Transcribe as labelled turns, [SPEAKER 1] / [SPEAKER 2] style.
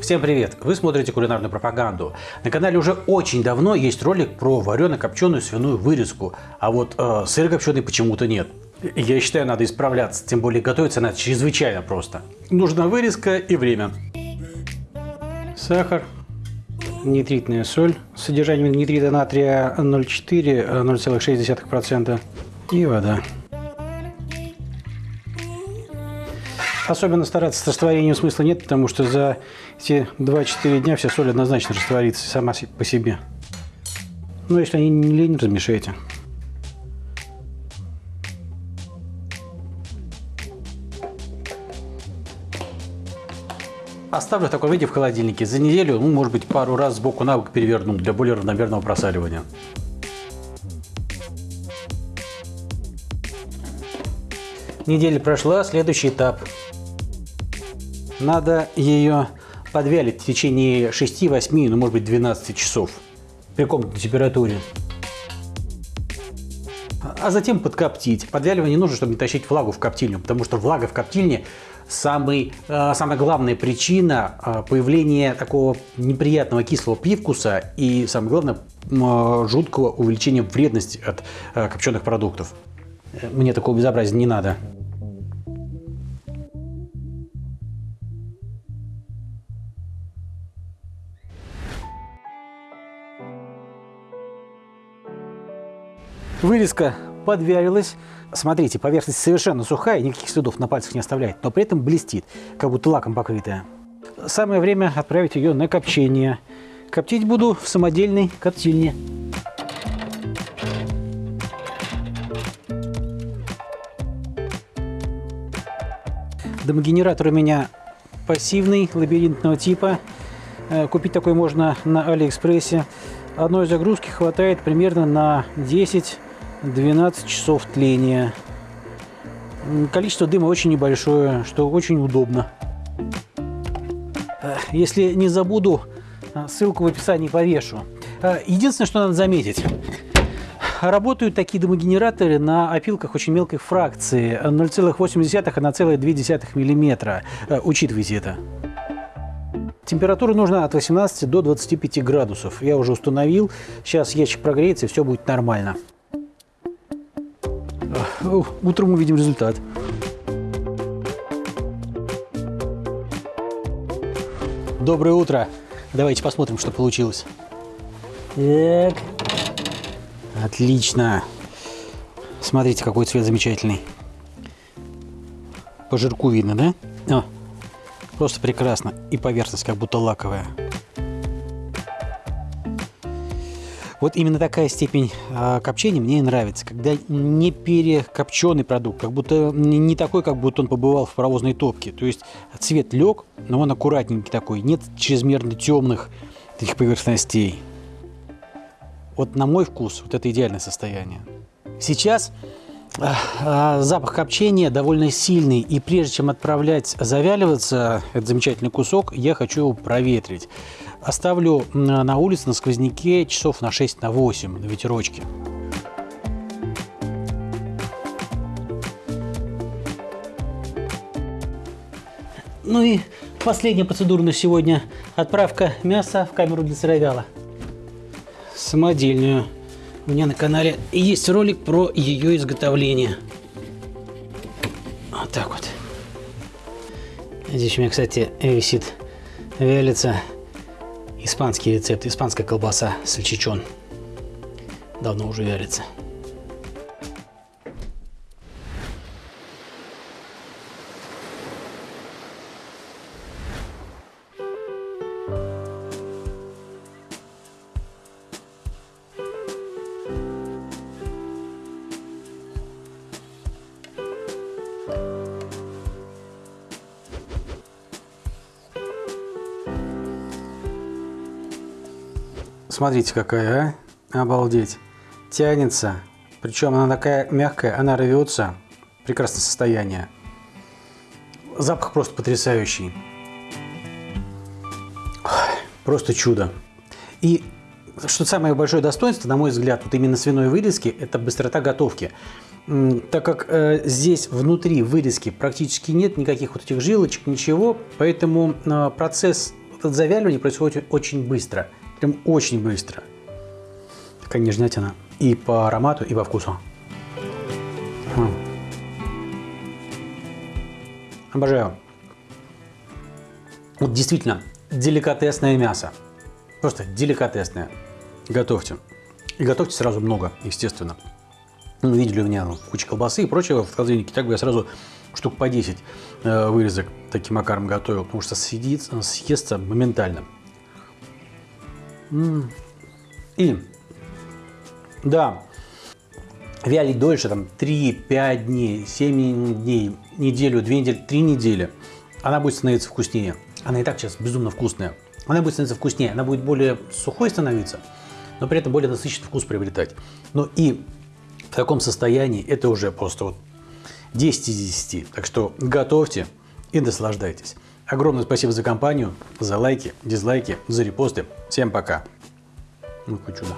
[SPEAKER 1] Всем привет! Вы смотрите кулинарную пропаганду. На канале уже очень давно есть ролик про варено-копченую свиную вырезку, а вот э, сыр-копченый почему-то нет. Я считаю, надо исправляться, тем более готовиться надо чрезвычайно просто. Нужна вырезка и время. Сахар, нитритная соль с содержанием нитрита натрия 0,4-0,6% и вода. Особенно стараться с растворением смысла нет, потому что за эти 2-4 дня вся соль однозначно растворится сама по себе. Но если они не лень, размешайте. Оставлю в таком виде в холодильнике. За неделю, ну, может быть, пару раз сбоку на бок переверну для более равномерного просаливания. Неделя прошла, следующий этап. Надо ее подвялить в течение 6-8, ну может быть 12 часов при комнатной температуре. А затем подкоптить. Подвяливание нужно, чтобы не тащить влагу в коптильню, потому что влага в коптильне самый, э, самая главная причина э, появления такого неприятного кислого привкуса и, самое главное, э, жуткого увеличения вредности от копченых продуктов. Мне такого безобразия не надо. Вырезка подвялилась. Смотрите, поверхность совершенно сухая, никаких следов на пальцах не оставляет, но при этом блестит, как будто лаком покрытая. Самое время отправить ее на копчение. Коптить буду в самодельной коптильне. Дымогенератор у меня пассивный, лабиринтного типа. Э, купить такой можно на Алиэкспрессе. Одной загрузки хватает примерно на 10 12 часов тления. Количество дыма очень небольшое, что очень удобно. Если не забуду, ссылку в описании повешу. Единственное, что надо заметить. Работают такие дымогенераторы на опилках очень мелкой фракции 0,8 и 1,2 мм. Учитывайте это. Температура нужна от 18 до 25 градусов. Я уже установил. Сейчас ящик прогреется и все будет нормально. Утром увидим результат. Доброе утро. Давайте посмотрим, что получилось. Так. Отлично. Смотрите, какой цвет замечательный. По жирку видно, да? О, просто прекрасно. И поверхность как будто лаковая. Вот именно такая степень э, копчения мне и нравится, когда не перекопченный продукт, как будто не такой, как будто он побывал в паровозной топке. То есть цвет лег, но он аккуратненький такой, нет чрезмерно темных таких поверхностей. Вот на мой вкус вот это идеальное состояние. Сейчас э, запах копчения довольно сильный, и прежде чем отправлять завяливаться этот замечательный кусок, я хочу проветрить оставлю на улице на сквозняке часов на 6 на 8 на ветерочке. Ну и последняя процедура на сегодня. Отправка мяса в камеру для сыровяла. Самодельную. У меня на канале есть ролик про ее изготовление. Вот так вот. Здесь у меня, кстати, висит вялится Испанский рецепт, испанская колбаса сальчичон. Давно уже вялится. Смотрите, какая, а? Обалдеть. Тянется. Причем она такая мягкая, она рвется. Прекрасное состояние. Запах просто потрясающий. Просто чудо. И что самое большое достоинство, на мой взгляд, вот именно свиной вырезки, это быстрота готовки. Так как э, здесь внутри вырезки практически нет никаких вот этих жилочек, ничего, поэтому э, процесс завяливание происходит очень быстро. Прям очень быстро. Такая нежнятина и по аромату, и по вкусу. Обожаю. Вот действительно, деликатесное мясо. Просто деликатесное. Готовьте. И готовьте сразу много, естественно. Ну, видели у меня куча колбасы и прочего в холодильнике. Так бы я сразу штук по 10 э, вырезок таким макаром готовил, потому что съедится, съестся моментально. И, да, вялить дольше, там 3-5 дней, 7 дней, неделю, 2 недели, 3 недели, она будет становиться вкуснее. Она и так сейчас безумно вкусная. Она будет становиться вкуснее, она будет более сухой становиться, но при этом более насыщенный вкус приобретать. Но и в таком состоянии это уже просто вот 10 из 10. Так что готовьте и наслаждайтесь. Огромное спасибо за компанию, за лайки, дизлайки, за репосты. Всем пока. Ну, хоть чудо.